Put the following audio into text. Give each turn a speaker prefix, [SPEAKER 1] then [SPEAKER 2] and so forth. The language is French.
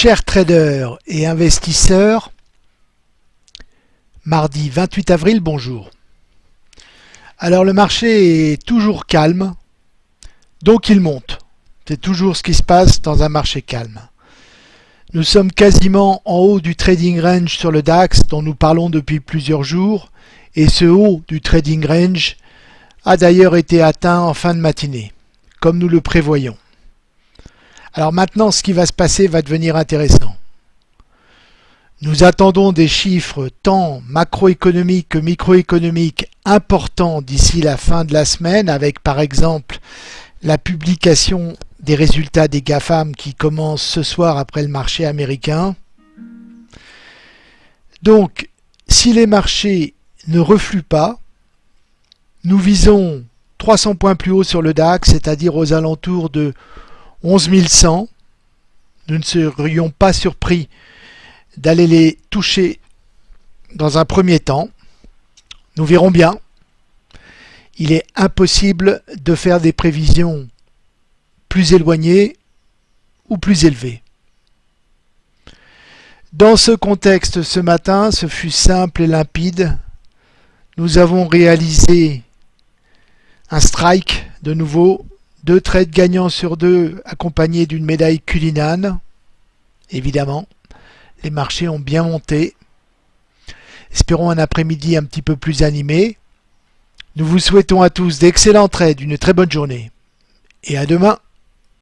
[SPEAKER 1] Chers traders et investisseurs, mardi 28 avril, bonjour. Alors le marché est toujours calme, donc il monte. C'est toujours ce qui se passe dans un marché calme. Nous sommes quasiment en haut du trading range sur le DAX dont nous parlons depuis plusieurs jours et ce haut du trading range a d'ailleurs été atteint en fin de matinée, comme nous le prévoyons. Alors maintenant, ce qui va se passer va devenir intéressant. Nous attendons des chiffres tant macroéconomiques que microéconomiques importants d'ici la fin de la semaine avec par exemple la publication des résultats des GAFAM qui commencent ce soir après le marché américain. Donc, si les marchés ne refluent pas, nous visons 300 points plus haut sur le DAX, c'est-à-dire aux alentours de 11 100. Nous ne serions pas surpris d'aller les toucher dans un premier temps. Nous verrons bien. Il est impossible de faire des prévisions plus éloignées ou plus élevées. Dans ce contexte, ce matin, ce fut simple et limpide. Nous avons réalisé un strike de nouveau, deux trades gagnants sur deux accompagnés d'une médaille Cullinan, évidemment. Les marchés ont bien monté. Espérons un après-midi un petit peu plus animé. Nous vous souhaitons à tous d'excellents trades, une très bonne journée. Et à demain